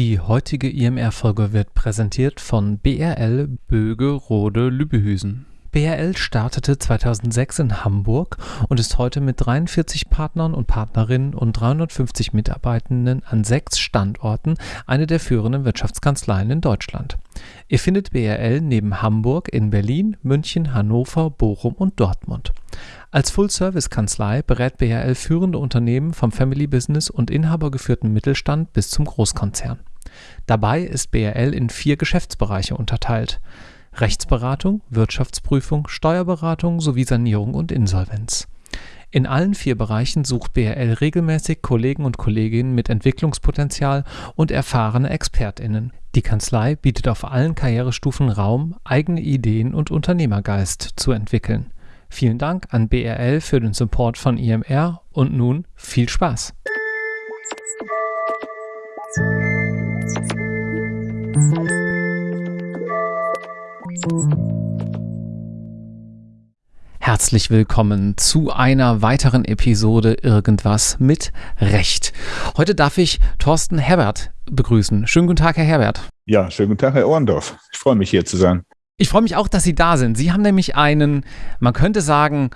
Die heutige IMR-Folge wird präsentiert von BRL Böge Rode Lübbehüsen. BRL startete 2006 in Hamburg und ist heute mit 43 Partnern und Partnerinnen und 350 Mitarbeitenden an sechs Standorten eine der führenden Wirtschaftskanzleien in Deutschland. Ihr findet BRL neben Hamburg in Berlin, München, Hannover, Bochum und Dortmund. Als Full-Service-Kanzlei berät BRL führende Unternehmen vom Family-Business und inhabergeführten Mittelstand bis zum Großkonzern. Dabei ist BRL in vier Geschäftsbereiche unterteilt Rechtsberatung, Wirtschaftsprüfung, Steuerberatung sowie Sanierung und Insolvenz. In allen vier Bereichen sucht BRL regelmäßig Kollegen und Kolleginnen mit Entwicklungspotenzial und erfahrene ExpertInnen. Die Kanzlei bietet auf allen Karrierestufen Raum, eigene Ideen und Unternehmergeist zu entwickeln. Vielen Dank an BRL für den Support von IMR und nun viel Spaß! Herzlich willkommen zu einer weiteren Episode Irgendwas mit Recht. Heute darf ich Thorsten Herbert begrüßen. Schönen guten Tag, Herr Herbert. Ja, schönen guten Tag, Herr Ohrendorf. Ich freue mich, hier zu sein. Ich freue mich auch, dass Sie da sind. Sie haben nämlich einen, man könnte sagen,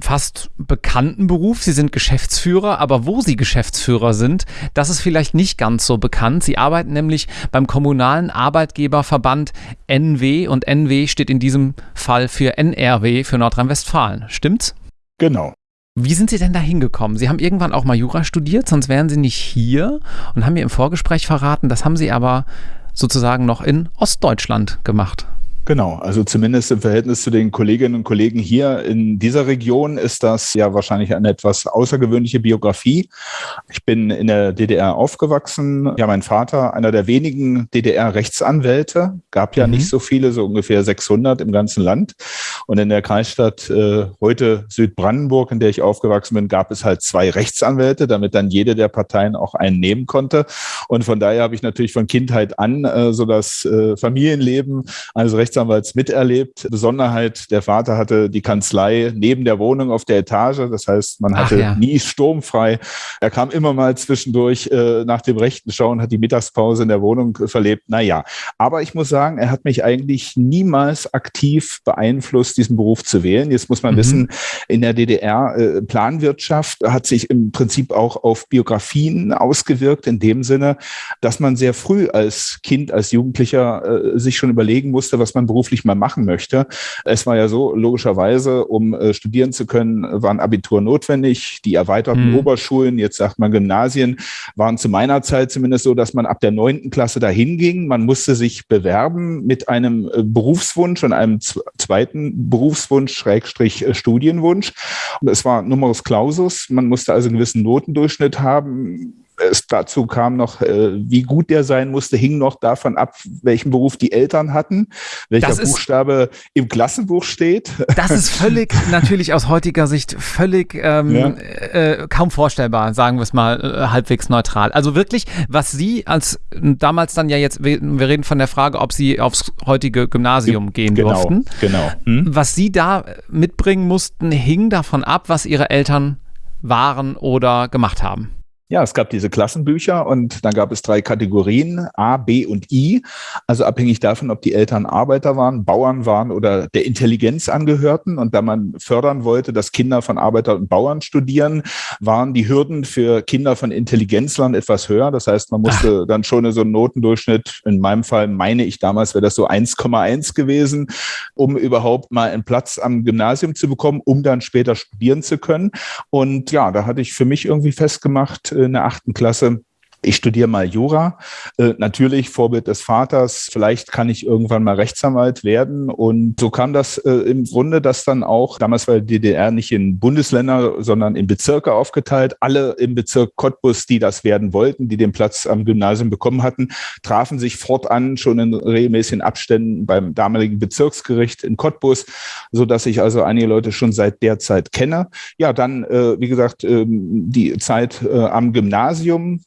fast bekannten Beruf. Sie sind Geschäftsführer, aber wo Sie Geschäftsführer sind, das ist vielleicht nicht ganz so bekannt. Sie arbeiten nämlich beim kommunalen Arbeitgeberverband NW und NW steht in diesem Fall für NRW für Nordrhein-Westfalen. Stimmt's? Genau. Wie sind Sie denn da hingekommen? Sie haben irgendwann auch mal Jura studiert, sonst wären Sie nicht hier und haben mir im Vorgespräch verraten, das haben Sie aber sozusagen noch in Ostdeutschland gemacht. Genau, also zumindest im Verhältnis zu den Kolleginnen und Kollegen hier in dieser Region ist das ja wahrscheinlich eine etwas außergewöhnliche Biografie. Ich bin in der DDR aufgewachsen. Ja, mein Vater, einer der wenigen DDR-Rechtsanwälte, gab ja mhm. nicht so viele, so ungefähr 600 im ganzen Land. Und in der Kreisstadt äh, heute Südbrandenburg, in der ich aufgewachsen bin, gab es halt zwei Rechtsanwälte, damit dann jede der Parteien auch einen nehmen konnte. Und von daher habe ich natürlich von Kindheit an äh, so das äh, Familienleben eines Rechtsanwälts Rechtsanwalts miterlebt. Besonderheit, der Vater hatte die Kanzlei neben der Wohnung auf der Etage. Das heißt, man hatte ja. nie sturmfrei. Er kam immer mal zwischendurch äh, nach dem rechten Schauen, hat die Mittagspause in der Wohnung verlebt. Naja, aber ich muss sagen, er hat mich eigentlich niemals aktiv beeinflusst, diesen Beruf zu wählen. Jetzt muss man mhm. wissen, in der DDR äh, Planwirtschaft hat sich im Prinzip auch auf Biografien ausgewirkt, in dem Sinne, dass man sehr früh als Kind, als Jugendlicher äh, sich schon überlegen musste, was man man beruflich mal machen möchte. Es war ja so, logischerweise, um äh, studieren zu können, war ein Abitur notwendig. Die erweiterten mhm. Oberschulen, jetzt sagt man Gymnasien, waren zu meiner Zeit zumindest so, dass man ab der neunten Klasse dahin ging. Man musste sich bewerben mit einem äh, Berufswunsch und einem zweiten Berufswunsch, Schrägstrich äh, Studienwunsch. Und es war Numerus Clausus. Man musste also einen gewissen Notendurchschnitt haben es dazu kam noch, äh, wie gut der sein musste, hing noch davon ab, welchen Beruf die Eltern hatten, welcher ist, Buchstabe im Klassenbuch steht. Das ist völlig, natürlich aus heutiger Sicht völlig ähm, ja. äh, kaum vorstellbar, sagen wir es mal äh, halbwegs neutral. Also wirklich, was Sie als damals dann ja jetzt, wir, wir reden von der Frage, ob Sie aufs heutige Gymnasium gehen genau, durften. Genau. Hm? Was Sie da mitbringen mussten, hing davon ab, was Ihre Eltern waren oder gemacht haben. Ja, es gab diese Klassenbücher und dann gab es drei Kategorien, A, B und I. Also abhängig davon, ob die Eltern Arbeiter waren, Bauern waren oder der Intelligenz angehörten. Und da man fördern wollte, dass Kinder von Arbeiter und Bauern studieren, waren die Hürden für Kinder von Intelligenzlern etwas höher. Das heißt, man musste Ach. dann schon so einen Notendurchschnitt, in meinem Fall meine ich damals, wäre das so 1,1 gewesen, um überhaupt mal einen Platz am Gymnasium zu bekommen, um dann später studieren zu können. Und ja, da hatte ich für mich irgendwie festgemacht, in der achten Klasse, ich studiere mal Jura. Äh, natürlich Vorbild des Vaters. Vielleicht kann ich irgendwann mal Rechtsanwalt werden. Und so kam das äh, im Grunde, dass dann auch, damals war die DDR nicht in Bundesländer, sondern in Bezirke aufgeteilt. Alle im Bezirk Cottbus, die das werden wollten, die den Platz am Gymnasium bekommen hatten, trafen sich fortan schon in regelmäßigen Abständen beim damaligen Bezirksgericht in Cottbus, so dass ich also einige Leute schon seit der Zeit kenne. Ja, dann, äh, wie gesagt, ähm, die Zeit äh, am Gymnasium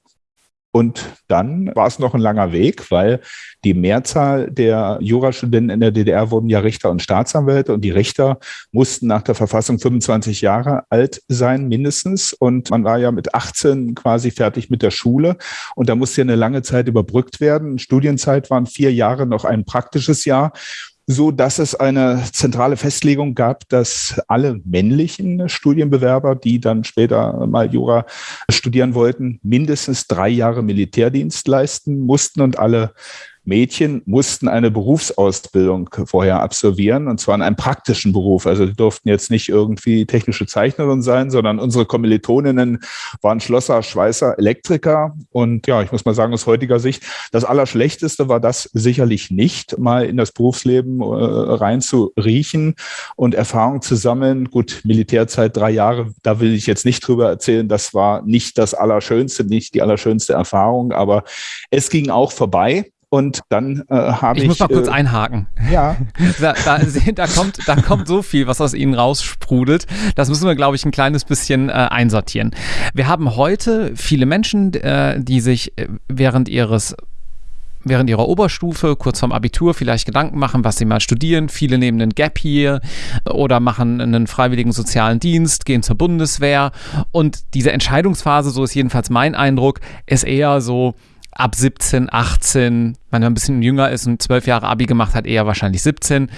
Und dann war es noch ein langer Weg, weil die Mehrzahl der Jurastudenten in der DDR wurden ja Richter und Staatsanwälte und die Richter mussten nach der Verfassung 25 Jahre alt sein, mindestens. Und man war ja mit 18 quasi fertig mit der Schule und da musste ja eine lange Zeit überbrückt werden. Studienzeit waren vier Jahre, noch ein praktisches Jahr so dass es eine zentrale Festlegung gab, dass alle männlichen Studienbewerber, die dann später mal Jura studieren wollten, mindestens drei Jahre Militärdienst leisten mussten und alle Mädchen mussten eine Berufsausbildung vorher absolvieren und zwar in einem praktischen Beruf. Also die durften jetzt nicht irgendwie technische Zeichnerin sein, sondern unsere Kommilitoninnen waren Schlosser, Schweißer, Elektriker. Und ja, ich muss mal sagen, aus heutiger Sicht, das Allerschlechteste war das sicherlich nicht, mal in das Berufsleben äh, rein zu riechen und Erfahrung zu sammeln. Gut, Militärzeit drei Jahre, da will ich jetzt nicht drüber erzählen. Das war nicht das Allerschönste, nicht die allerschönste Erfahrung, aber es ging auch vorbei. Und dann äh, habe ich. Ich muss mal kurz äh, einhaken. Ja. da, da, da, kommt, da kommt so viel, was aus Ihnen raussprudelt. Das müssen wir, glaube ich, ein kleines bisschen äh, einsortieren. Wir haben heute viele Menschen, äh, die sich äh, während ihres während ihrer Oberstufe, kurz vorm Abitur, vielleicht Gedanken machen, was sie mal studieren. Viele nehmen einen Gap hier oder machen einen freiwilligen sozialen Dienst, gehen zur Bundeswehr. Und diese Entscheidungsphase, so ist jedenfalls mein Eindruck, ist eher so, ab 17, 18, wenn man ein bisschen jünger ist und zwölf Jahre Abi gemacht hat, eher wahrscheinlich 17.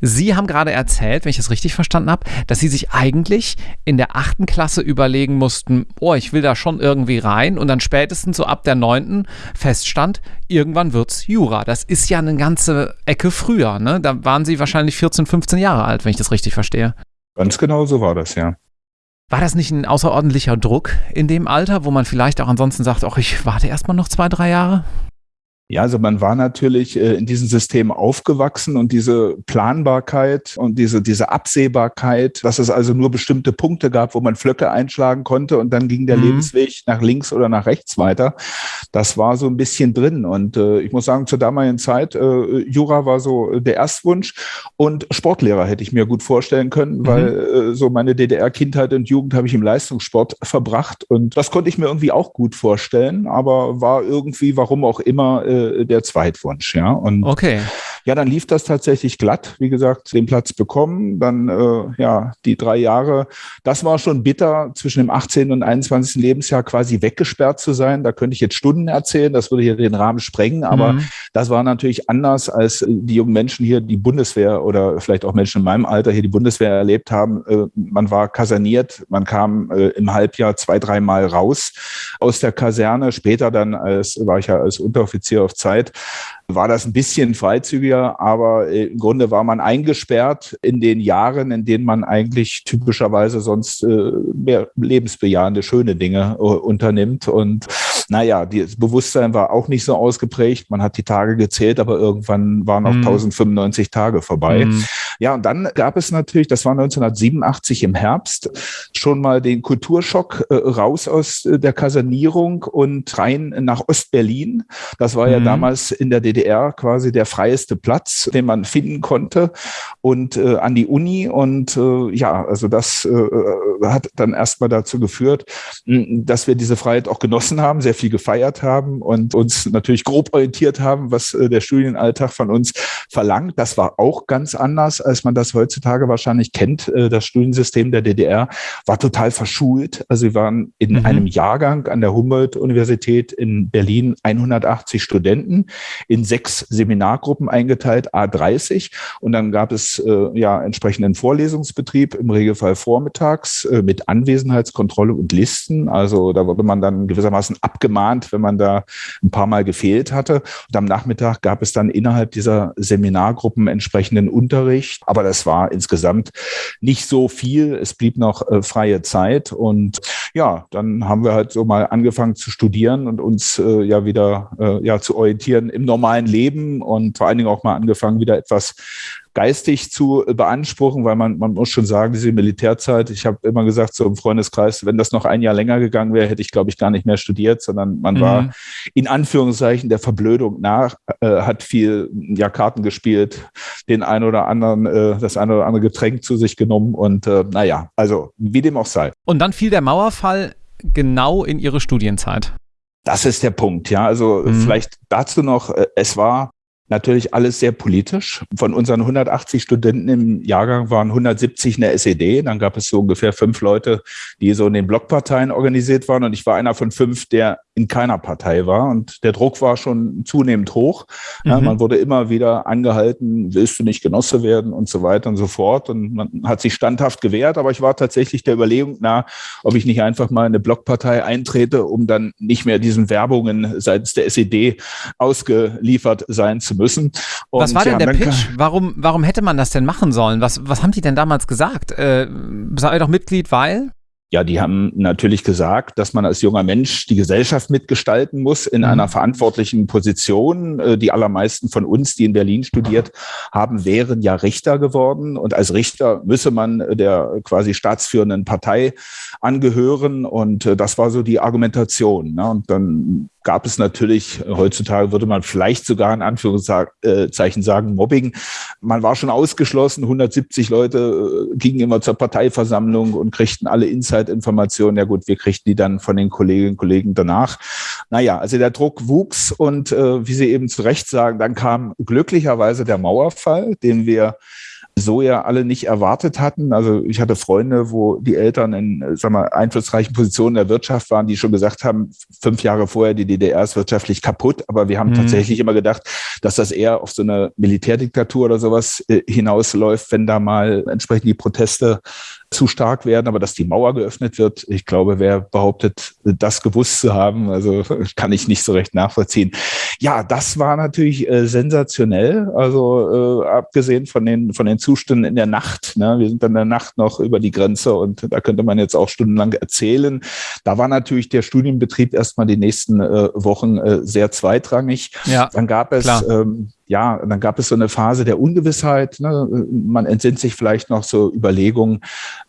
Sie haben gerade erzählt, wenn ich das richtig verstanden habe, dass Sie sich eigentlich in der achten Klasse überlegen mussten, oh, ich will da schon irgendwie rein und dann spätestens so ab der neunten feststand, irgendwann wird's Jura. Das ist ja eine ganze Ecke früher, ne? Da waren Sie wahrscheinlich 14, 15 Jahre alt, wenn ich das richtig verstehe. Ganz genau so war das, ja. War das nicht ein außerordentlicher Druck in dem Alter, wo man vielleicht auch ansonsten sagt, ach, ich warte erstmal noch zwei, drei Jahre? Ja, also man war natürlich äh, in diesem System aufgewachsen und diese Planbarkeit und diese, diese Absehbarkeit, dass es also nur bestimmte Punkte gab, wo man Flöcke einschlagen konnte und dann ging der mhm. Lebensweg nach links oder nach rechts weiter. Das war so ein bisschen drin. Und äh, ich muss sagen, zur damaligen Zeit, äh, Jura war so der Erstwunsch und Sportlehrer hätte ich mir gut vorstellen können, mhm. weil äh, so meine DDR-Kindheit und Jugend habe ich im Leistungssport verbracht und das konnte ich mir irgendwie auch gut vorstellen, aber war irgendwie, warum auch immer, äh, der Zweitwunsch, ja. Und okay. Ja, dann lief das tatsächlich glatt. Wie gesagt, den Platz bekommen, dann äh, ja die drei Jahre. Das war schon bitter, zwischen dem 18. und 21. Lebensjahr quasi weggesperrt zu sein. Da könnte ich jetzt Stunden erzählen, das würde hier den Rahmen sprengen, aber mhm. das war natürlich anders als die jungen Menschen hier, die Bundeswehr oder vielleicht auch Menschen in meinem Alter hier die Bundeswehr erlebt haben. Äh, man war kaserniert, man kam äh, im Halbjahr zwei, dreimal raus aus der Kaserne. Später dann als war ich ja als Unteroffizier auf Zeit war das ein bisschen freizügiger, aber äh, im Grunde war man eingesperrt in den Jahren, in denen man eigentlich typischerweise sonst äh, mehr lebensbejahende, schöne Dinge äh, unternimmt. Und naja, das Bewusstsein war auch nicht so ausgeprägt. Man hat die Tage gezählt, aber irgendwann waren auch mhm. 1095 Tage vorbei. Mhm. Ja, und dann gab es natürlich, das war 1987 im Herbst, schon mal den Kulturschock äh, raus aus äh, der Kasernierung und rein nach Ostberlin. Das war ja mhm. damals in der DDR quasi der freieste Platz, den man finden konnte und äh, an die Uni. Und äh, ja, also das äh, hat dann erstmal dazu geführt, dass wir diese Freiheit auch genossen haben, sehr viel gefeiert haben und uns natürlich grob orientiert haben, was äh, der Studienalltag von uns verlangt. Das war auch ganz anders, als man das heutzutage wahrscheinlich kennt. Äh, das Studiensystem der DDR war total verschult. Also wir waren in mhm. einem Jahrgang an der Humboldt-Universität in Berlin 180 Studenten in sechs Seminargruppen eingeteilt, A30. Und dann gab es äh, ja entsprechenden Vorlesungsbetrieb, im Regelfall vormittags äh, mit Anwesenheitskontrolle und Listen. Also da wurde man dann gewissermaßen abgemahnt, wenn man da ein paar Mal gefehlt hatte. Und am Nachmittag gab es dann innerhalb dieser Seminargruppen entsprechenden Unterricht. Aber das war insgesamt nicht so viel. Es blieb noch äh, freie Zeit. Und ja, dann haben wir halt so mal angefangen zu studieren und uns äh, ja wieder äh, ja, zu orientieren im normalen Leben und vor allen Dingen auch mal angefangen, wieder etwas geistig zu beanspruchen, weil man, man muss schon sagen, diese Militärzeit, ich habe immer gesagt, so im Freundeskreis, wenn das noch ein Jahr länger gegangen wäre, hätte ich, glaube ich, gar nicht mehr studiert, sondern man mhm. war in Anführungszeichen der Verblödung nach, äh, hat viel ja, Karten gespielt, den ein oder anderen, äh, das ein oder andere Getränk zu sich genommen und äh, naja, also wie dem auch sei. Und dann fiel der Mauerfall genau in ihre Studienzeit. Das ist der Punkt, ja. Also mhm. vielleicht dazu noch, äh, es war Natürlich alles sehr politisch. Von unseren 180 Studenten im Jahrgang waren 170 in der SED. Dann gab es so ungefähr fünf Leute, die so in den Blockparteien organisiert waren. Und ich war einer von fünf, der in keiner Partei war. Und der Druck war schon zunehmend hoch. Mhm. Ja, man wurde immer wieder angehalten, willst du nicht Genosse werden und so weiter und so fort. Und man hat sich standhaft gewehrt. Aber ich war tatsächlich der Überlegung nah, ob ich nicht einfach mal in eine Blockpartei eintrete, um dann nicht mehr diesen Werbungen seitens der SED ausgeliefert sein zu müssen. Und was war denn der Pitch? Warum, warum hätte man das denn machen sollen? Was, was haben die denn damals gesagt? Äh, sei doch Mitglied, weil? Ja, die haben natürlich gesagt, dass man als junger Mensch die Gesellschaft mitgestalten muss in mhm. einer verantwortlichen Position. Äh, die allermeisten von uns, die in Berlin studiert haben, wären ja Richter geworden. Und als Richter müsse man der quasi staatsführenden Partei angehören. Und äh, das war so die Argumentation. Ne? Und dann gab es natürlich, heutzutage würde man vielleicht sogar in Anführungszeichen sagen, Mobbing. Man war schon ausgeschlossen, 170 Leute äh, gingen immer zur Parteiversammlung und kriegten alle Inside-Informationen. Ja gut, wir kriegten die dann von den Kolleginnen und Kollegen danach. Naja, also der Druck wuchs und äh, wie Sie eben zu Recht sagen, dann kam glücklicherweise der Mauerfall, den wir so ja alle nicht erwartet hatten. Also ich hatte Freunde, wo die Eltern in sag mal, einflussreichen Positionen der Wirtschaft waren, die schon gesagt haben, fünf Jahre vorher, die DDR ist wirtschaftlich kaputt. Aber wir haben mhm. tatsächlich immer gedacht, dass das eher auf so eine Militärdiktatur oder sowas äh, hinausläuft, wenn da mal entsprechend die Proteste zu stark werden, aber dass die Mauer geöffnet wird, ich glaube, wer behauptet, das gewusst zu haben, also kann ich nicht so recht nachvollziehen. Ja, das war natürlich äh, sensationell, also äh, abgesehen von den, von den Zuständen in der Nacht. Ne? Wir sind dann in der Nacht noch über die Grenze und da könnte man jetzt auch stundenlang erzählen. Da war natürlich der Studienbetrieb erstmal die nächsten äh, Wochen äh, sehr zweitrangig. Ja, dann gab es ähm, ja, dann gab es so eine Phase der Ungewissheit. Ne? Man entsinnt sich vielleicht noch so Überlegungen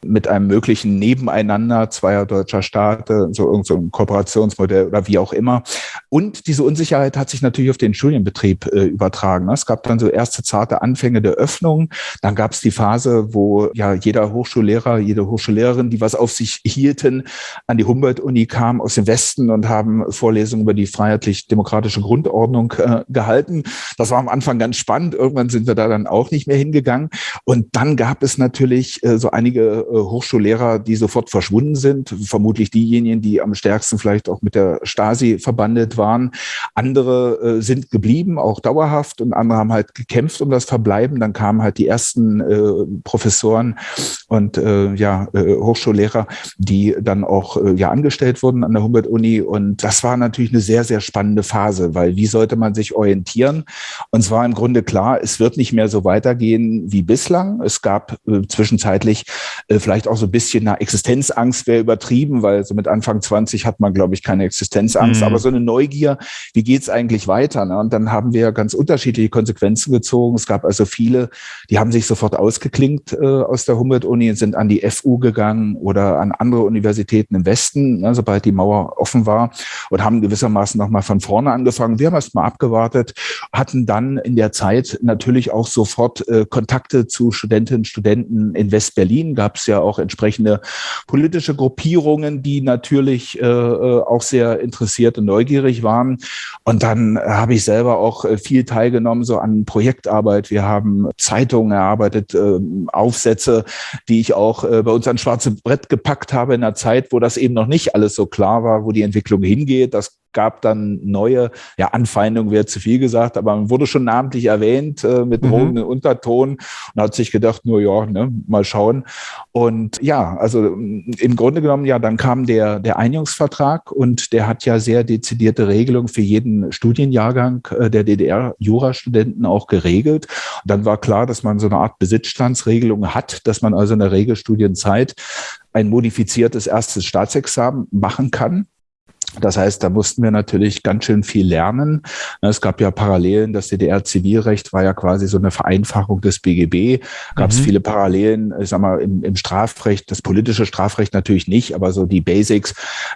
mit einem möglichen Nebeneinander zweier deutscher Staaten, so irgendein so Kooperationsmodell oder wie auch immer. Und diese Unsicherheit hat sich natürlich auf den Studienbetrieb äh, übertragen. Ne? Es gab dann so erste zarte Anfänge der Öffnung. Dann gab es die Phase, wo ja jeder Hochschullehrer, jede Hochschullehrerin, die was auf sich hielten, an die Humboldt-Uni kam aus dem Westen und haben Vorlesungen über die freiheitlich-demokratische Grundordnung äh, gehalten. Das war am Anfang ganz spannend. Irgendwann sind wir da dann auch nicht mehr hingegangen. Und dann gab es natürlich äh, so einige äh, Hochschullehrer, die sofort verschwunden sind. Vermutlich diejenigen, die am stärksten vielleicht auch mit der Stasi verbandet waren. Andere äh, sind geblieben, auch dauerhaft. Und andere haben halt gekämpft um das Verbleiben. Dann kamen halt die ersten Professoren und ja, Hochschullehrer, die dann auch ja angestellt wurden an der Humboldt-Uni. Und das war natürlich eine sehr, sehr spannende Phase, weil wie sollte man sich orientieren? Und zwar im Grunde klar, es wird nicht mehr so weitergehen wie bislang. Es gab äh, zwischenzeitlich äh, vielleicht auch so ein bisschen eine Existenzangst, wäre übertrieben, weil so mit Anfang 20 hat man, glaube ich, keine Existenzangst, mhm. aber so eine Neugier, wie geht's eigentlich weiter? Ne? Und dann haben wir ganz unterschiedliche Konsequenzen gezogen. Es gab also viele, die haben sich sofort ausgeklinkt äh, aus der Humboldt-Uni und sind an die FU gegangen oder an andere Universitäten im Westen, ne, sobald die Mauer offen war und haben gewissermaßen nochmal von vorne angefangen. Wir haben erst mal abgewartet, hatten dann dann in der Zeit natürlich auch sofort äh, Kontakte zu Studentinnen und Studenten in West-Berlin. Gab es ja auch entsprechende politische Gruppierungen, die natürlich äh, äh auch sehr interessiert und neugierig waren. Und dann habe ich selber auch äh, viel teilgenommen, so an Projektarbeit. Wir haben Zeitungen erarbeitet, äh, Aufsätze, die ich auch äh, bei uns an schwarze Brett gepackt habe in einer Zeit, wo das eben noch nicht alles so klar war, wo die Entwicklung hingeht. Das gab dann neue, ja, Anfeindungen wäre zu viel gesagt, aber man wurde schon namentlich erwähnt äh, mit mhm. drohenden Unterton und hat sich gedacht, nur ja, ne, mal schauen. Und ja, also im Grunde genommen, ja, dann kam der, der Einigungsvertrag und der hat ja sehr dezidierte Regelungen für jeden Studienjahrgang äh, der DDR-Jurastudenten auch geregelt. Und dann war klar, dass man so eine Art Besitzstandsregelung hat, dass man also in der Regelstudienzeit ein modifiziertes erstes Staatsexamen machen kann. Das heißt, da mussten wir natürlich ganz schön viel lernen. Es gab ja Parallelen, das DDR-Zivilrecht war ja quasi so eine Vereinfachung des BGB. Gab es mhm. viele Parallelen, ich sag mal, im, im, Strafrecht, das politische Strafrecht natürlich nicht, aber so die Basics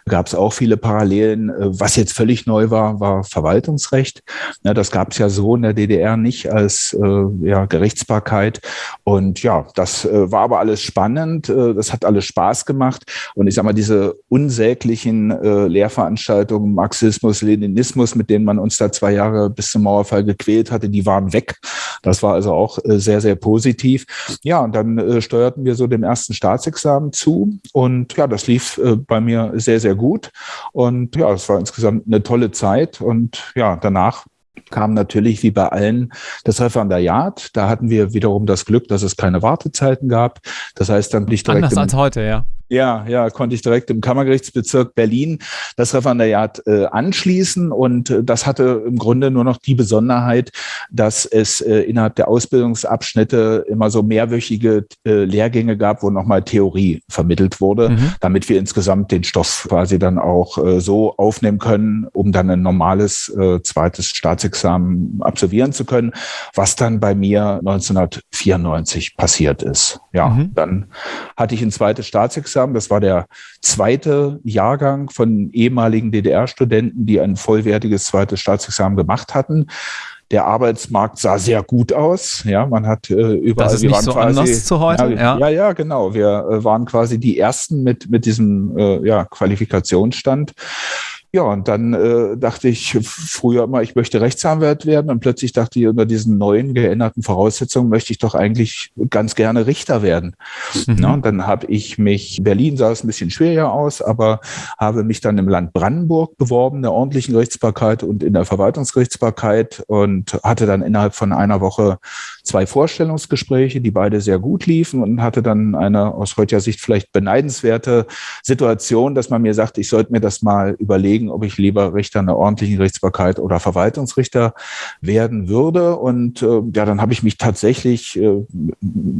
gab es auch viele Parallelen. Was jetzt völlig neu war, war Verwaltungsrecht. Das gab es ja so in der DDR nicht als äh, ja, Gerichtsbarkeit. Und ja, das äh, war aber alles spannend. Äh, das hat alles Spaß gemacht. Und ich sag mal, diese unsäglichen Lehrveranstaltungen Lehrveranstaltungen, Marxismus, Leninismus, mit denen man uns da zwei Jahre bis zum Mauerfall gequält hatte, die waren weg. Das war also auch äh, sehr, sehr positiv. Ja, und dann äh, steuerten wir so dem ersten Staatsexamen zu und ja, das lief äh, bei mir sehr, sehr gut. Und ja, es war insgesamt eine tolle Zeit und ja, danach kam natürlich wie bei allen das Referendariat. Da hatten wir wiederum das Glück, dass es keine Wartezeiten gab. Das heißt dann nicht direkt. Anders als heute, ja. Ja, ja, konnte ich direkt im Kammergerichtsbezirk Berlin das Referendariat äh, anschließen. Und äh, das hatte im Grunde nur noch die Besonderheit, dass es äh, innerhalb der Ausbildungsabschnitte immer so mehrwöchige äh, Lehrgänge gab, wo nochmal Theorie vermittelt wurde, mhm. damit wir insgesamt den Stoff quasi dann auch äh, so aufnehmen können, um dann ein normales äh, zweites Staatsexamen absolvieren zu können, was dann bei mir 1994 passiert ist. Ja, mhm. dann hatte ich ein zweites Staatsexamen haben. Das war der zweite Jahrgang von ehemaligen DDR-Studenten, die ein vollwertiges zweites Staatsexamen gemacht hatten. Der Arbeitsmarkt sah sehr gut aus. Ja, man hat äh, überall. Das ist nicht so quasi, anders zu heute. Ja, ja, ja, genau. Wir äh, waren quasi die ersten mit mit diesem äh, ja, Qualifikationsstand. Ja, und dann äh, dachte ich früher immer, ich möchte Rechtsanwalt werden. Und plötzlich dachte ich, unter diesen neuen geänderten Voraussetzungen möchte ich doch eigentlich ganz gerne Richter werden. Mhm. Na, und dann habe ich mich, Berlin sah es ein bisschen schwieriger aus, aber habe mich dann im Land Brandenburg beworben, in der ordentlichen Gerichtsbarkeit und in der Verwaltungsgerichtsbarkeit und hatte dann innerhalb von einer Woche zwei Vorstellungsgespräche, die beide sehr gut liefen und hatte dann eine aus heutiger Sicht vielleicht beneidenswerte Situation, dass man mir sagt, ich sollte mir das mal überlegen, überlegen, ob ich lieber Richter in der ordentlichen Gerichtsbarkeit oder Verwaltungsrichter werden würde. Und äh, ja, dann habe ich mich tatsächlich äh,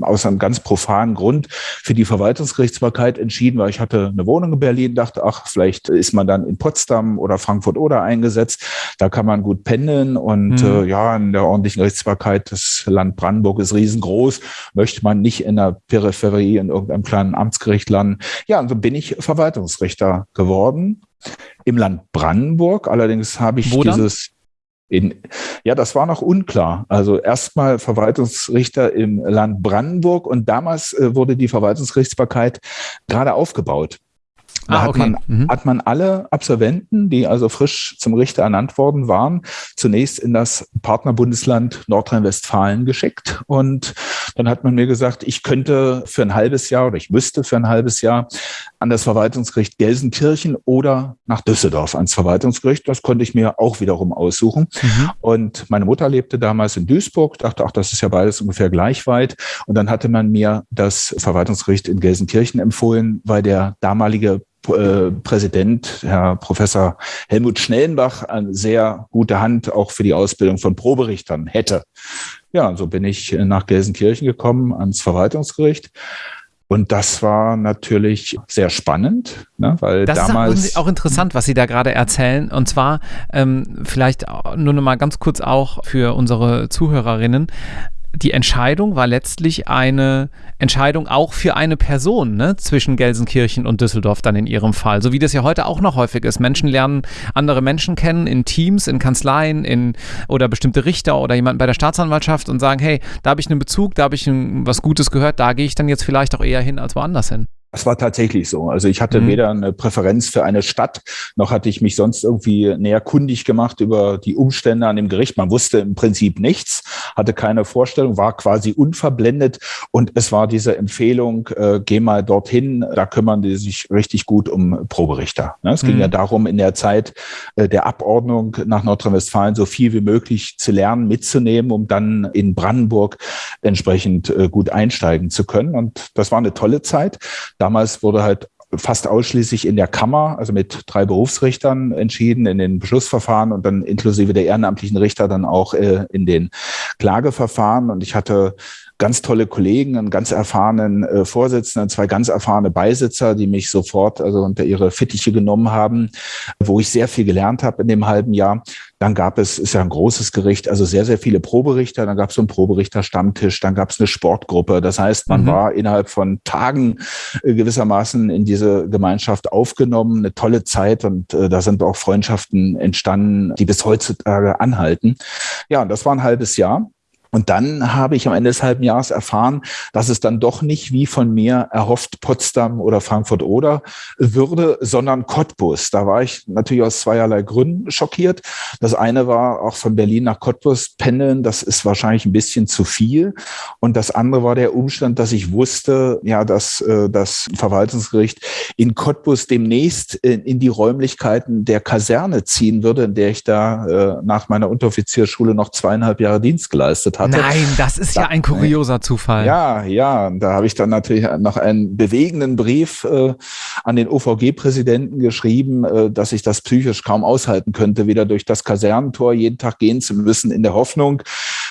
aus einem ganz profanen Grund für die Verwaltungsgerichtsbarkeit entschieden, weil ich hatte eine Wohnung in Berlin, dachte, ach, vielleicht ist man dann in Potsdam oder Frankfurt oder eingesetzt. Da kann man gut pendeln und mhm. äh, ja, in der ordentlichen Gerichtsbarkeit, das Land Brandenburg ist riesengroß, möchte man nicht in der Peripherie in irgendeinem kleinen Amtsgericht landen. Ja, und so bin ich Verwaltungsrichter geworden im Land Brandenburg. Allerdings habe ich Wo dieses in, ja, das war noch unklar. Also erstmal Verwaltungsrichter im Land Brandenburg und damals äh, wurde die Verwaltungsgerichtsbarkeit gerade aufgebaut. Da ah, okay. hat, man, mhm. hat man alle Absolventen, die also frisch zum Richter ernannt worden waren, zunächst in das Partnerbundesland Nordrhein-Westfalen geschickt. Und dann hat man mir gesagt, ich könnte für ein halbes Jahr oder ich müsste für ein halbes Jahr an das Verwaltungsgericht Gelsenkirchen oder nach Düsseldorf ans Verwaltungsgericht. Das konnte ich mir auch wiederum aussuchen. Mhm. Und meine Mutter lebte damals in Duisburg, dachte, ach, das ist ja beides ungefähr gleich weit. Und dann hatte man mir das Verwaltungsgericht in Gelsenkirchen empfohlen, weil der damalige äh, Präsident, Herr Professor Helmut Schnellenbach, eine sehr gute Hand auch für die Ausbildung von Proberichtern hätte. Ja, so bin ich nach Gelsenkirchen gekommen ans Verwaltungsgericht. Und das war natürlich sehr spannend, ne, weil das damals. ist auch interessant, was Sie da gerade erzählen. Und zwar ähm, vielleicht nur noch mal ganz kurz auch für unsere Zuhörerinnen die Entscheidung war letztlich eine Entscheidung auch für eine Person ne, zwischen Gelsenkirchen und Düsseldorf dann in ihrem Fall. So wie das ja heute auch noch häufig ist. Menschen lernen andere Menschen kennen in Teams, in Kanzleien, in oder bestimmte Richter oder jemanden bei der Staatsanwaltschaft und sagen, hey, da habe ich einen Bezug, da habe ich ein, was Gutes gehört, da gehe ich dann jetzt vielleicht auch eher hin als woanders hin. Das war tatsächlich so. Also ich hatte mhm. weder eine Präferenz für eine Stadt, noch hatte ich mich sonst irgendwie näher kundig gemacht über die Umstände an dem Gericht. Man wusste im Prinzip nichts, hatte keine Vorstellung, war quasi unverblendet. Und es war diese Empfehlung, äh, geh mal dorthin, da kümmern die sich richtig gut um Proberichter. Ne? Es mhm. ging ja darum, in der Zeit äh, der Abordnung nach Nordrhein-Westfalen so viel wie möglich zu lernen, mitzunehmen, um dann in Brandenburg entsprechend äh, gut einsteigen zu können. Und das war eine tolle Zeit. Damals wurde halt fast ausschließlich in der Kammer, also mit drei Berufsrichtern entschieden in den Beschlussverfahren und dann inklusive der ehrenamtlichen Richter dann auch äh, in den Klageverfahren. Und ich hatte ganz tolle Kollegen, einen ganz erfahrenen äh, Vorsitzenden, zwei ganz erfahrene Beisitzer, die mich sofort also unter ihre Fittiche genommen haben, wo ich sehr viel gelernt habe in dem halben Jahr. Dann gab es, ist ja ein großes Gericht, also sehr, sehr viele Proberichter. Dann gab es so einen Proberichter-Stammtisch, dann gab es eine Sportgruppe. Das heißt, man mhm. war innerhalb von Tagen äh, gewissermaßen in diese Gemeinschaft aufgenommen. Eine tolle Zeit und äh, da sind auch Freundschaften entstanden, die bis heutzutage anhalten. Ja, das war ein halbes Jahr. Und dann habe ich am Ende des halben Jahres erfahren, dass es dann doch nicht wie von mir erhofft Potsdam oder Frankfurt oder würde, sondern Cottbus. Da war ich natürlich aus zweierlei Gründen schockiert. Das eine war auch von Berlin nach Cottbus pendeln. Das ist wahrscheinlich ein bisschen zu viel. Und das andere war der Umstand, dass ich wusste, ja, dass äh, das Verwaltungsgericht in Cottbus demnächst in, die Räumlichkeiten der Kaserne ziehen würde, in der ich da äh, nach meiner Unteroffizierschule noch zweieinhalb Jahre Dienst geleistet hatte. Nein, das ist da, ja ein kurioser Zufall. Ja, ja, da habe ich dann natürlich noch einen bewegenden Brief äh, an den OVG-Präsidenten geschrieben, äh, dass ich das psychisch kaum aushalten könnte, wieder durch das Kasernentor jeden Tag gehen zu müssen, in der Hoffnung,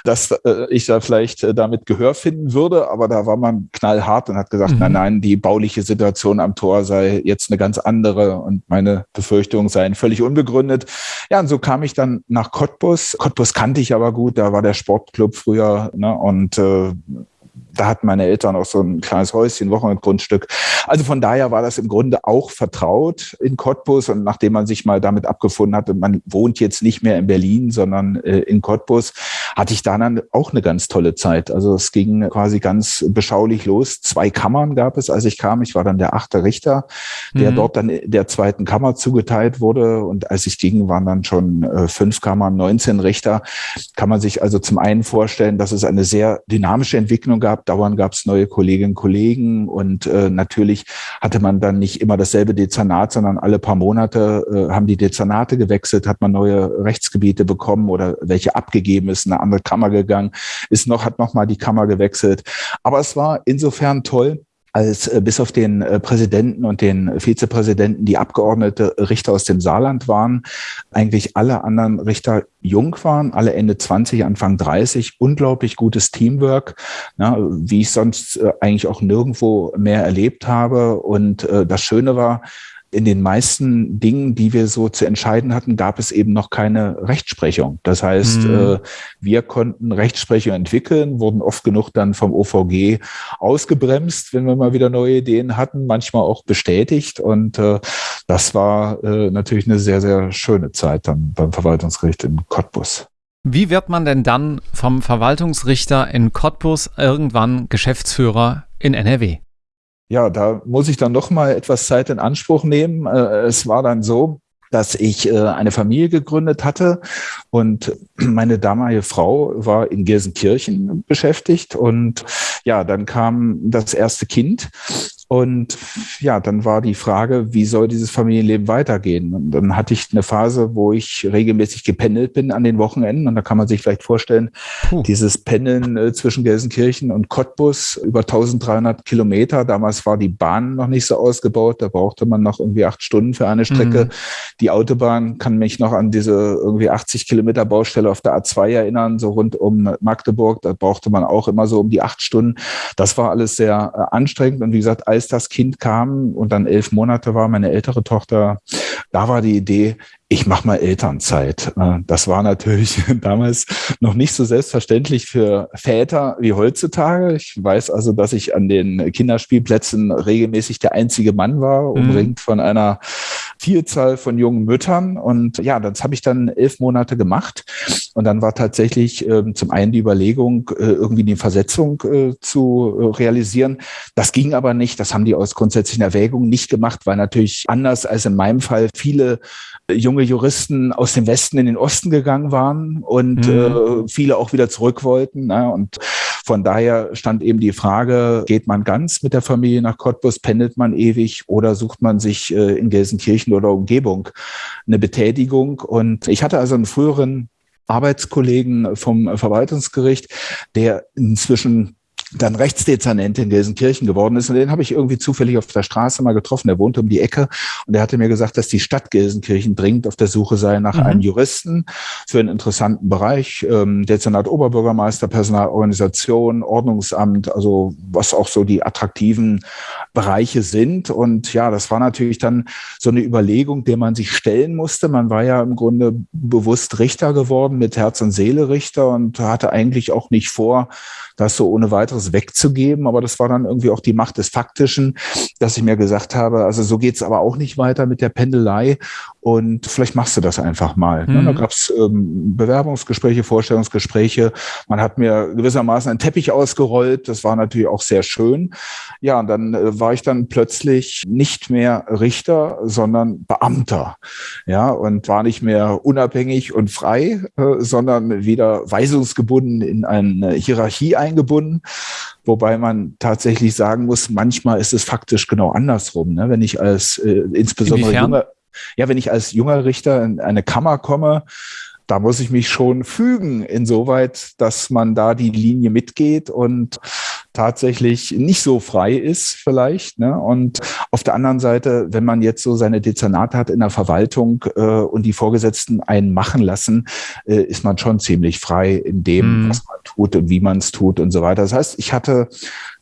dass äh, ich da vielleicht äh, damit Gehör finden würde. Aber da war man knallhart und hat gesagt, mhm. nein, nein, die bauliche Situation am Tor sei jetzt eine ganz andere und meine Befürchtungen seien völlig unbegründet. Ja, und so kam ich dann nach Cottbus. Cottbus kannte ich aber gut, da war der Sportclub früher ne, und äh, da hatten meine Eltern auch so ein kleines Häuschen, Wochenendgrundstück. Also von daher war das im Grunde auch vertraut in Cottbus. Und nachdem man sich mal damit abgefunden hatte, man wohnt jetzt nicht mehr in Berlin, sondern äh, in Cottbus, hatte ich da dann auch eine ganz tolle Zeit. Also es ging quasi ganz beschaulich los. Zwei Kammern gab es, als ich kam. Ich war dann der achte Richter, der mhm. dort dann der zweiten Kammer zugeteilt wurde. Und als ich ging, waren dann schon äh, fünf Kammern, 19 Richter. Kann man sich also zum einen vorstellen, dass es eine sehr dynamische Entwicklung gab. Dauernd gab es neue Kolleginnen und Kollegen und äh, natürlich hatte man dann nicht immer dasselbe Dezernat, sondern alle paar Monate äh, haben die Dezernate gewechselt, hat man neue Rechtsgebiete bekommen oder welche abgegeben ist, eine andere Kammer gegangen, ist noch, hat noch mal die Kammer gewechselt. Aber es war insofern toll, als äh, bis auf den äh, Präsidenten und den Vizepräsidenten die Abgeordnete Richter aus dem Saarland waren, eigentlich alle anderen Richter jung waren, alle Ende 20, Anfang 30, unglaublich gutes Teamwork, na, wie ich sonst äh, eigentlich auch nirgendwo mehr erlebt habe. Und äh, das Schöne war, in den meisten Dingen, die wir so zu entscheiden hatten, gab es eben noch keine Rechtsprechung. Das heißt, mhm. äh, wir konnten Rechtsprechung entwickeln, wurden oft genug dann vom OVG ausgebremst, wenn wir mal wieder neue Ideen hatten, manchmal auch bestätigt. Und äh, das war äh, natürlich eine sehr, sehr schöne Zeit dann beim Verwaltungsgericht in Cottbus. Wie wird man denn dann vom Verwaltungsrichter in Cottbus irgendwann Geschäftsführer in NRW? Ja, da muss ich dann noch mal etwas Zeit in Anspruch nehmen. Äh, es war dann so, dass ich äh, eine Familie gegründet hatte und meine damalige Frau war in Gelsenkirchen beschäftigt und ja, dann kam das erste Kind und ja, dann war die Frage, wie soll dieses Familienleben weitergehen? Und dann hatte ich eine Phase, wo ich regelmäßig gependelt bin an den Wochenenden. Und da kann man sich vielleicht vorstellen, Puh. dieses Pendeln äh, zwischen Gelsenkirchen und Cottbus über 1300 Kilometer. Damals war die Bahn noch nicht so ausgebaut. Da brauchte man noch irgendwie acht Stunden für eine Strecke. Mhm. Die Autobahn kann mich noch an diese irgendwie 80 Kilometer Baustelle auf der A2 erinnern, so rund um Magdeburg. Da brauchte man auch immer so um die acht Stunden. Das war alles sehr äh, anstrengend. Und wie gesagt, als das Kind kam und dann elf Monate war, meine ältere Tochter, da war die Idee, ich mache mal Elternzeit. Äh, das war natürlich damals noch nicht so selbstverständlich für Väter wie heutzutage. Ich weiß also, dass ich an den Kinderspielplätzen regelmäßig der einzige Mann war, mhm. umringt von einer Vielzahl von jungen Müttern. Und ja, das habe ich dann elf Monate gemacht. Und dann war tatsächlich äh, zum einen die Überlegung, äh, irgendwie die Versetzung äh, zu äh, realisieren. Das ging aber nicht. Das haben die aus grundsätzlichen Erwägungen nicht gemacht, weil natürlich anders als in meinem Fall viele junge Juristen aus dem Westen in den Osten gegangen waren und mhm. äh, viele auch wieder zurück wollten. Ne? Und von daher stand eben die Frage, geht man ganz mit der Familie nach Cottbus, pendelt man ewig oder sucht man sich äh, in Gelsenkirchen oder Umgebung eine Betätigung? Und ich hatte also einen früheren Arbeitskollegen vom Verwaltungsgericht, der inzwischen dann Rechtsdezernent in Gelsenkirchen geworden ist. Und den habe ich irgendwie zufällig auf der Straße mal getroffen. Der wohnte um die Ecke und er hatte mir gesagt, dass die Stadt Gelsenkirchen dringend auf der Suche sei nach mhm. einem Juristen für einen interessanten Bereich. Ähm, Dezernat Oberbürgermeister, Personalorganisation, Ordnungsamt, also was auch so die attraktiven Bereiche sind. Und ja, das war natürlich dann so eine Überlegung, der man sich stellen musste. Man war ja im Grunde bewusst Richter geworden, mit Herz und Seele Richter und hatte eigentlich auch nicht vor, das so ohne weiteres wegzugeben. Aber das war dann irgendwie auch die Macht des Faktischen, dass ich mir gesagt habe, also so geht's aber auch nicht weiter mit der Pendelei. Und vielleicht machst du das einfach mal. Mhm. Da gab es ähm, Bewerbungsgespräche, Vorstellungsgespräche. Man hat mir gewissermaßen einen Teppich ausgerollt. Das war natürlich auch sehr schön. Ja, und dann äh, war ich dann plötzlich nicht mehr Richter, sondern Beamter. Ja, und war nicht mehr unabhängig und frei, äh, sondern wieder weisungsgebunden in eine Hierarchie eingebunden. Wobei man tatsächlich sagen muss, manchmal ist es faktisch genau andersrum. Ne? Wenn ich als äh, insbesondere junger, ja, wenn ich als junger Richter in eine Kammer komme, da muss ich mich schon fügen, insoweit, dass man da die Linie mitgeht und tatsächlich nicht so frei ist vielleicht. Ne? Und auf der anderen Seite, wenn man jetzt so seine Dezernate hat in der Verwaltung äh, und die Vorgesetzten einen machen lassen, äh, ist man schon ziemlich frei in dem, mhm. was man tut und wie man es tut und so weiter. Das heißt, ich hatte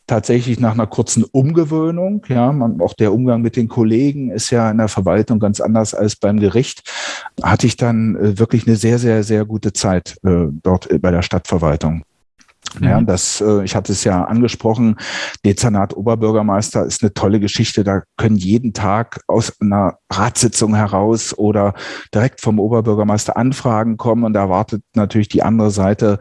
tatsächlich nach einer kurzen Umgewöhnung. Ja, man, auch der Umgang mit den Kollegen ist ja in der Verwaltung ganz anders als beim Gericht. Hatte ich dann äh, wirklich eine sehr, sehr, sehr gute Zeit äh, dort bei der Stadtverwaltung. Ja, mhm. das, äh, ich hatte es ja angesprochen, Dezernat Oberbürgermeister ist eine tolle Geschichte. Da können jeden Tag aus einer Ratssitzung heraus oder direkt vom Oberbürgermeister Anfragen kommen und da erwartet natürlich die andere Seite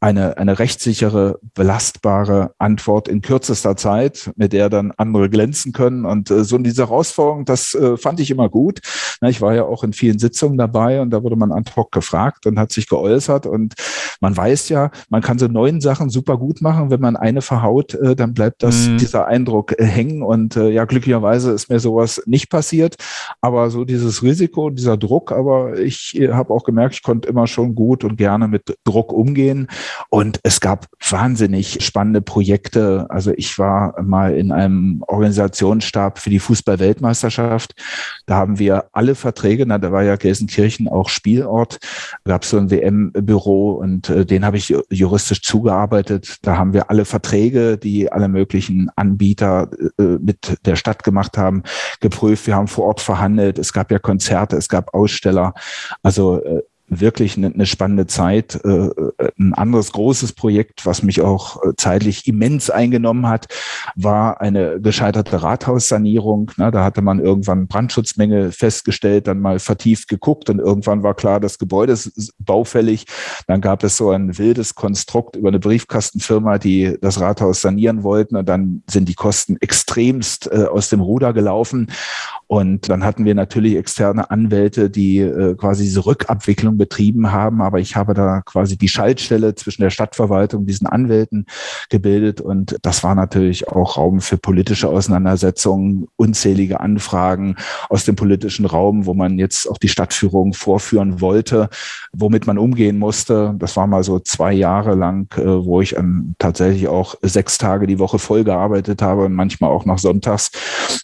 eine, eine rechtssichere, belastbare Antwort in kürzester Zeit, mit der dann andere glänzen können. Und äh, so diese Herausforderung, das äh, fand ich immer gut. Ich war ja auch in vielen Sitzungen dabei und da wurde man ad hoc gefragt und hat sich geäußert und man weiß ja, man kann so neuen Sachen super gut machen. Wenn man eine verhaut, äh, dann bleibt das, mhm. dieser Eindruck äh, hängen. Und äh, ja, glücklicherweise ist mir sowas nicht passiert. Aber so dieses Risiko, dieser Druck, aber ich äh, habe auch gemerkt, ich konnte immer schon gut und gerne mit Druck umgehen. Und es gab wahnsinnig spannende Projekte. Also ich war mal in einem Organisationsstab für die Fußball-Weltmeisterschaft. Da haben wir alle Verträge, na, da war ja Gelsenkirchen auch Spielort, gab es so ein WM-Büro und äh, den habe ich juristisch zugearbeitet. Da haben wir alle Verträge, die alle möglichen Anbieter äh, mit der Stadt gemacht haben, geprüft. Wir haben vor Ort verhandelt. Es gab ja Konzerte, es gab Aussteller. Also äh, wirklich eine, eine spannende Zeit. Äh, äh, ein anderes großes Projekt, was mich auch äh, zeitlich immens eingenommen hat, war eine gescheiterte Rathaussanierung. Na, da hatte man irgendwann Brandschutzmenge festgestellt, dann mal vertieft geguckt und irgendwann war klar, das Gebäude ist baufällig. Dann gab es so ein wildes Konstrukt über eine Briefkastenfirma, die das Rathaus sanieren wollten und dann sind die Kosten extremst äh, aus dem Ruder gelaufen. Und dann hatten wir natürlich externe Anwälte, die äh, quasi diese Rückabwicklung betrieben haben. Aber ich habe da quasi die Schaltstelle zwischen der Stadtverwaltung und diesen Anwälten gebildet. Und das war natürlich auch Raum für politische Auseinandersetzungen, unzählige Anfragen aus dem politischen Raum, wo man jetzt auch die Stadtführung vorführen wollte, womit man umgehen musste. Das war mal so zwei Jahre lang, äh, wo ich an, tatsächlich auch sechs Tage die Woche voll gearbeitet habe und manchmal auch noch sonntags.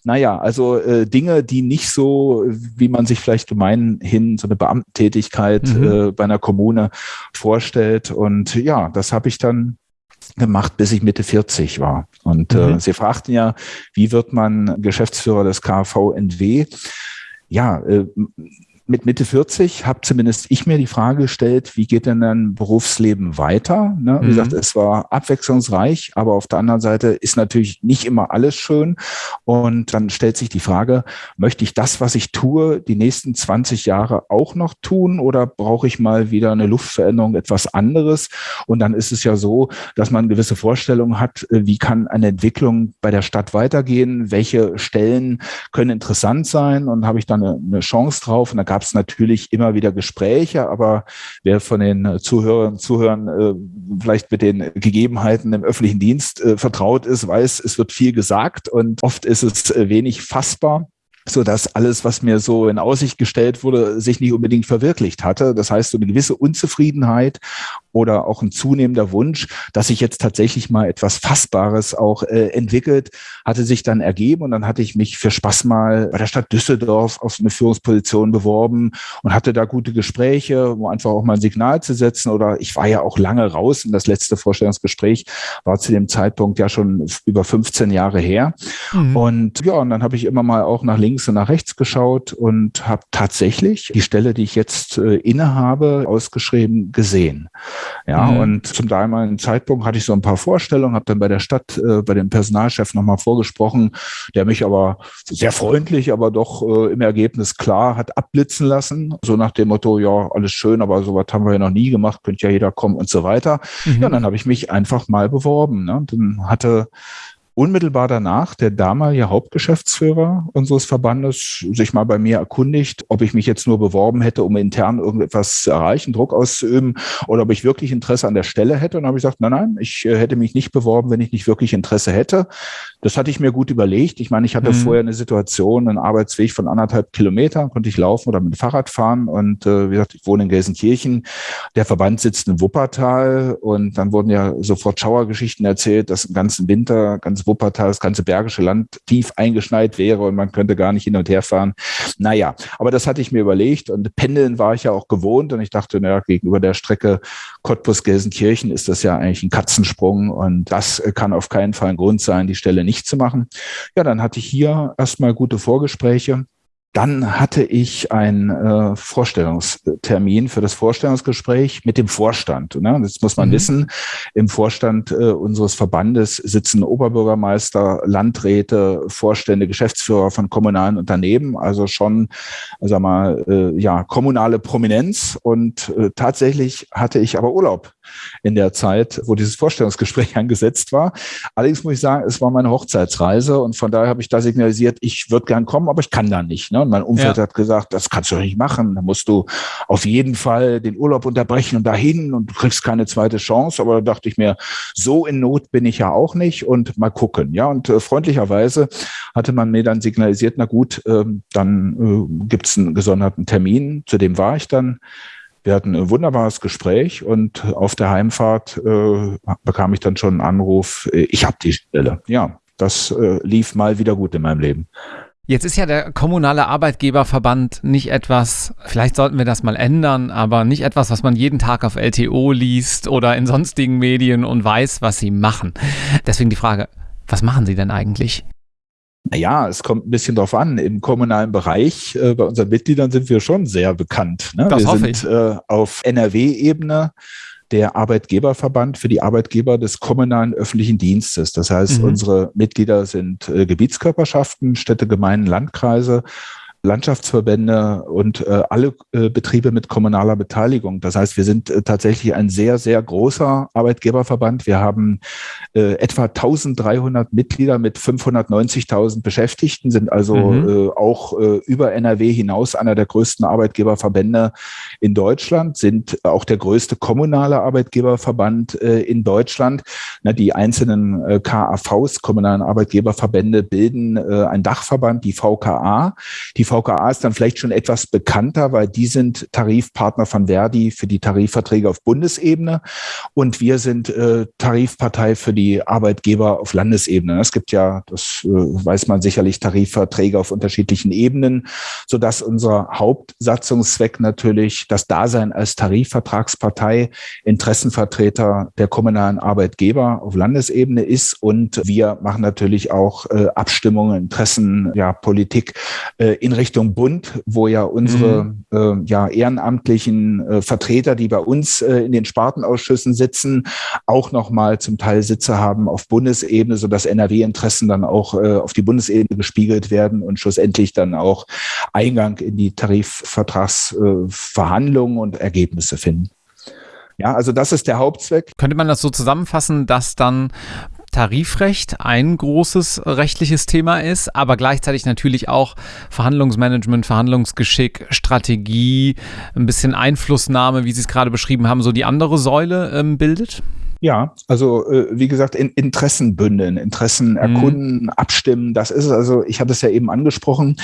Naja, also äh, Dinge, Dinge, die nicht so, wie man sich vielleicht gemeinhin so eine Beamtentätigkeit mhm. äh, bei einer Kommune vorstellt. Und ja, das habe ich dann gemacht, bis ich Mitte 40 war. Und äh, mhm. äh, Sie fragten ja, wie wird man Geschäftsführer des KVNW? Ja, äh, mit Mitte 40 habe zumindest ich mir die Frage gestellt, wie geht denn dein Berufsleben weiter? Ne? Wie mhm. gesagt, es war abwechslungsreich, aber auf der anderen Seite ist natürlich nicht immer alles schön. Und dann stellt sich die Frage, möchte ich das, was ich tue, die nächsten 20 Jahre auch noch tun oder brauche ich mal wieder eine Luftveränderung, etwas anderes? Und dann ist es ja so, dass man gewisse Vorstellungen hat, äh, wie kann eine Entwicklung bei der Stadt weitergehen? Welche Stellen können interessant sein? Und habe ich dann eine, eine Chance drauf? Und da gab es natürlich immer wieder Gespräche, aber wer von den Zuhörern, Zuhörern äh, vielleicht mit den Gegebenheiten im öffentlichen Dienst äh, vertraut ist, weiß, es wird viel gesagt und oft ist es äh, wenig fassbar so dass alles, was mir so in Aussicht gestellt wurde, sich nicht unbedingt verwirklicht hatte. Das heißt, so eine gewisse Unzufriedenheit oder auch ein zunehmender Wunsch, dass sich jetzt tatsächlich mal etwas Fassbares auch äh, entwickelt, hatte sich dann ergeben und dann hatte ich mich für Spaß mal bei der Stadt Düsseldorf auf eine Führungsposition beworben und hatte da gute Gespräche, um einfach auch mal ein Signal zu setzen oder ich war ja auch lange raus und das letzte Vorstellungsgespräch war zu dem Zeitpunkt ja schon über 15 Jahre her mhm. und ja, und dann habe ich immer mal auch nach links und nach rechts geschaut und habe tatsächlich die Stelle, die ich jetzt äh, innehabe, ausgeschrieben gesehen. Ja, mhm. und zum damaligen Zeitpunkt hatte ich so ein paar Vorstellungen, habe dann bei der Stadt, äh, bei dem Personalchef nochmal vorgesprochen, der mich aber sehr freundlich, aber doch äh, im Ergebnis klar hat abblitzen lassen. So nach dem Motto, ja, alles schön, aber sowas haben wir ja noch nie gemacht, könnte ja jeder kommen und so weiter. Mhm. Ja, und dann habe ich mich einfach mal beworben. Ne? Dann hatte unmittelbar danach der damalige Hauptgeschäftsführer unseres Verbandes sich mal bei mir erkundigt, ob ich mich jetzt nur beworben hätte, um intern irgendetwas zu erreichen, Druck auszuüben oder ob ich wirklich Interesse an der Stelle hätte. Und dann habe ich gesagt, nein, nein, ich äh, hätte mich nicht beworben, wenn ich nicht wirklich Interesse hätte. Das hatte ich mir gut überlegt. Ich meine, ich hatte mhm. vorher eine Situation, einen Arbeitsweg von anderthalb Kilometern, konnte ich laufen oder mit dem Fahrrad fahren. Und äh, wie gesagt, ich wohne in Gelsenkirchen. Der Verband sitzt in Wuppertal und dann wurden ja sofort Schauergeschichten erzählt, dass im ganzen Winter ganz Wuppertal, das ganze Bergische Land tief eingeschneit wäre und man könnte gar nicht hin und her fahren. Naja, aber das hatte ich mir überlegt und Pendeln war ich ja auch gewohnt und ich dachte, naja, gegenüber der Strecke Cottbus-Gelsenkirchen ist das ja eigentlich ein Katzensprung und das kann auf keinen Fall ein Grund sein, die Stelle nicht zu machen. Ja, dann hatte ich hier erstmal gute Vorgespräche dann hatte ich einen äh, Vorstellungstermin für das Vorstellungsgespräch mit dem Vorstand. Ne? Das muss man mhm. wissen. Im Vorstand äh, unseres Verbandes sitzen Oberbürgermeister, Landräte, Vorstände, Geschäftsführer von kommunalen Unternehmen, also schon, sag mal, äh, ja, kommunale Prominenz. Und äh, tatsächlich hatte ich aber Urlaub in der Zeit, wo dieses Vorstellungsgespräch angesetzt war. Allerdings muss ich sagen, es war meine Hochzeitsreise und von daher habe ich da signalisiert, ich würde gern kommen, aber ich kann da nicht. Ne? Und mein Umfeld ja. hat gesagt, das kannst du nicht machen. Da musst du auf jeden Fall den Urlaub unterbrechen und dahin und du kriegst keine zweite Chance. Aber da dachte ich mir, so in Not bin ich ja auch nicht und mal gucken. Ja, und äh, freundlicherweise hatte man mir dann signalisiert, na gut, äh, dann äh, gibt es einen gesonderten Termin. Zu dem war ich dann. Wir hatten ein wunderbares Gespräch und auf der Heimfahrt äh, bekam ich dann schon einen Anruf, äh, ich habe die Stelle. Ja, das äh, lief mal wieder gut in meinem Leben. Jetzt ist ja der kommunale Arbeitgeberverband nicht etwas, vielleicht sollten wir das mal ändern, aber nicht etwas, was man jeden Tag auf LTO liest oder in sonstigen Medien und weiß, was sie machen. Deswegen die Frage, was machen sie denn eigentlich? Naja, es kommt ein bisschen drauf an. Im kommunalen Bereich, äh, bei unseren Mitgliedern sind wir schon sehr bekannt. Ne? Das wir sind ich. Äh, auf NRW-Ebene der Arbeitgeberverband für die Arbeitgeber des kommunalen öffentlichen Dienstes. Das heißt, mhm. unsere Mitglieder sind äh, Gebietskörperschaften, Städte, Gemeinden, Landkreise Landschaftsverbände und äh, alle äh, Betriebe mit kommunaler Beteiligung. Das heißt, wir sind äh, tatsächlich ein sehr, sehr großer Arbeitgeberverband. Wir haben äh, etwa 1300 Mitglieder mit 590.000 Beschäftigten, sind also mhm. äh, auch äh, über NRW hinaus einer der größten Arbeitgeberverbände in Deutschland, sind auch der größte kommunale Arbeitgeberverband in Deutschland. Na, die einzelnen KAVs, kommunalen Arbeitgeberverbände, bilden ein Dachverband, die VKA. Die VKA ist dann vielleicht schon etwas bekannter, weil die sind Tarifpartner von Verdi für die Tarifverträge auf Bundesebene und wir sind äh, Tarifpartei für die Arbeitgeber auf Landesebene. Es gibt ja, das äh, weiß man sicherlich, Tarifverträge auf unterschiedlichen Ebenen, sodass unser Hauptsatzungszweck natürlich das Dasein als Tarifvertragspartei, Interessenvertreter der kommunalen Arbeitgeber auf Landesebene ist und wir machen natürlich auch äh, Abstimmungen, Interessen, ja, Politik äh, in Richtung Bund, wo ja unsere mhm. äh, ja, ehrenamtlichen äh, Vertreter, die bei uns äh, in den Spartenausschüssen sitzen, auch nochmal zum Teil Sitze haben auf Bundesebene, sodass NRW-Interessen dann auch äh, auf die Bundesebene gespiegelt werden und schlussendlich dann auch Eingang in die Tarifvertragsverhandlungen und Ergebnisse finden. Ja, also das ist der Hauptzweck. Könnte man das so zusammenfassen, dass dann Tarifrecht ein großes rechtliches Thema ist, aber gleichzeitig natürlich auch Verhandlungsmanagement, Verhandlungsgeschick, Strategie, ein bisschen Einflussnahme, wie Sie es gerade beschrieben haben, so die andere Säule ähm, bildet? Ja, also äh, wie gesagt, in, Interessen bündeln, Interessen mhm. erkunden, mhm. abstimmen. Das ist es also, ich hatte es ja eben angesprochen,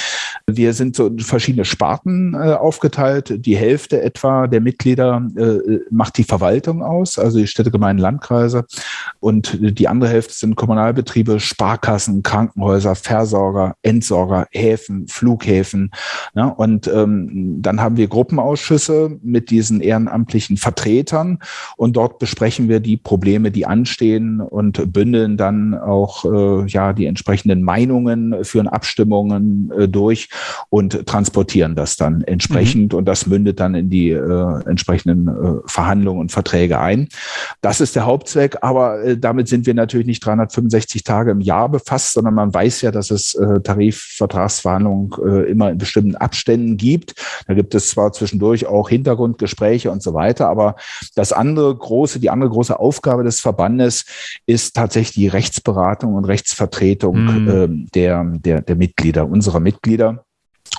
wir sind so in verschiedene Sparten äh, aufgeteilt. Die Hälfte etwa der Mitglieder äh, macht die Verwaltung aus, also die Städte, Gemeinden, Landkreise. Und die andere Hälfte sind Kommunalbetriebe, Sparkassen, Krankenhäuser, Versorger, Entsorger, Häfen, Flughäfen. Ne? Und ähm, dann haben wir Gruppenausschüsse mit diesen ehrenamtlichen Vertretern und dort besprechen wir die Probleme, die anstehen und bündeln dann auch äh, ja die entsprechenden Meinungen, führen Abstimmungen äh, durch und transportieren das dann entsprechend mhm. und das mündet dann in die äh, entsprechenden äh, Verhandlungen und Verträge ein. Das ist der Hauptzweck, aber äh, damit sind wir natürlich nicht 365 Tage im Jahr befasst, sondern man weiß ja, dass es äh, Tarifvertragsverhandlungen immer in bestimmten Abständen gibt. Da gibt es zwar zwischendurch auch Hintergrundgespräche und so weiter, aber das andere große, die andere große Aufgabe des Verbandes ist tatsächlich die Rechtsberatung und Rechtsvertretung mhm. äh, der, der, der Mitglieder, unserer Mitglieder.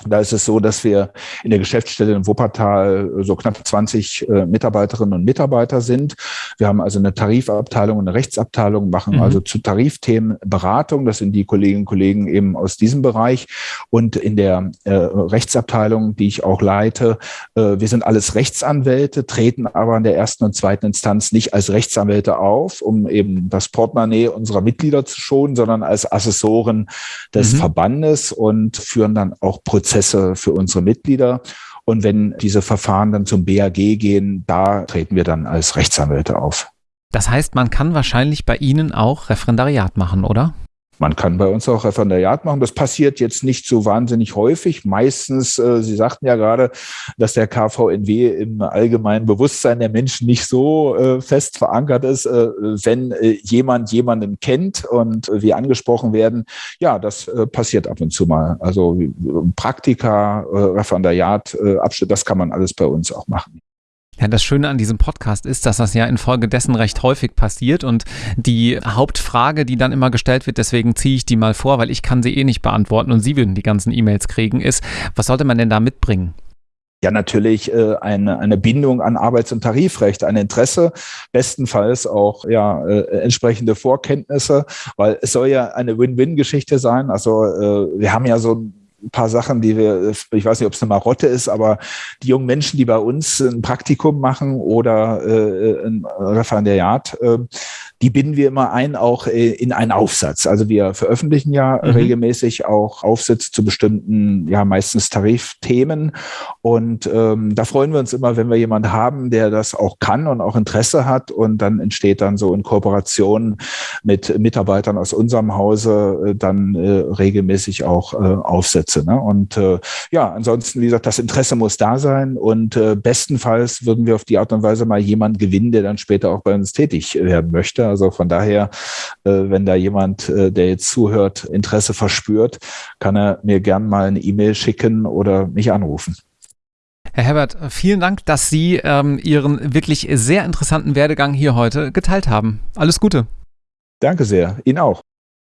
Da ist es so, dass wir in der Geschäftsstelle in Wuppertal so knapp 20 äh, Mitarbeiterinnen und Mitarbeiter sind. Wir haben also eine Tarifabteilung und eine Rechtsabteilung, machen mhm. also zu Tarifthemen Beratung. Das sind die Kolleginnen und Kollegen eben aus diesem Bereich. Und in der äh, Rechtsabteilung, die ich auch leite, äh, wir sind alles Rechtsanwälte, treten aber in der ersten und zweiten Instanz nicht als Rechtsanwälte auf, um eben das Portemonnaie unserer Mitglieder zu schonen, sondern als Assessoren des mhm. Verbandes und führen dann auch Prozesse Prozesse für unsere Mitglieder. Und wenn diese Verfahren dann zum BAG gehen, da treten wir dann als Rechtsanwälte auf. Das heißt, man kann wahrscheinlich bei Ihnen auch Referendariat machen, oder? Man kann bei uns auch Referendariat machen. Das passiert jetzt nicht so wahnsinnig häufig. Meistens, äh, Sie sagten ja gerade, dass der KVNW im allgemeinen Bewusstsein der Menschen nicht so äh, fest verankert ist. Äh, wenn äh, jemand jemanden kennt und wir angesprochen werden, ja, das äh, passiert ab und zu mal. Also Praktika, äh, Referendariat, Abschnitt, das kann man alles bei uns auch machen. Ja, das Schöne an diesem Podcast ist, dass das ja infolgedessen recht häufig passiert und die Hauptfrage, die dann immer gestellt wird, deswegen ziehe ich die mal vor, weil ich kann sie eh nicht beantworten und Sie würden die ganzen E-Mails kriegen, ist, was sollte man denn da mitbringen? Ja, natürlich äh, eine, eine Bindung an Arbeits- und Tarifrecht, ein Interesse, bestenfalls auch ja äh, entsprechende Vorkenntnisse, weil es soll ja eine Win-Win-Geschichte sein. Also äh, wir haben ja so ein ein paar Sachen, die wir, ich weiß nicht, ob es eine Marotte ist, aber die jungen Menschen, die bei uns ein Praktikum machen oder äh, ein Referendariat, äh, die binden wir immer ein, auch äh, in einen Aufsatz. Also wir veröffentlichen ja mhm. regelmäßig auch Aufsätze zu bestimmten, ja meistens Tarifthemen. Und ähm, da freuen wir uns immer, wenn wir jemanden haben, der das auch kann und auch Interesse hat. Und dann entsteht dann so in Kooperation mit Mitarbeitern aus unserem Hause äh, dann äh, regelmäßig auch äh, Aufsätze. Ne? Und äh, ja, ansonsten, wie gesagt, das Interesse muss da sein. Und äh, bestenfalls würden wir auf die Art und Weise mal jemanden gewinnen, der dann später auch bei uns tätig werden möchte. Also von daher, äh, wenn da jemand, äh, der jetzt zuhört, Interesse verspürt, kann er mir gern mal eine E-Mail schicken oder mich anrufen. Herr Herbert, vielen Dank, dass Sie ähm, Ihren wirklich sehr interessanten Werdegang hier heute geteilt haben. Alles Gute. Danke sehr. Ihnen auch.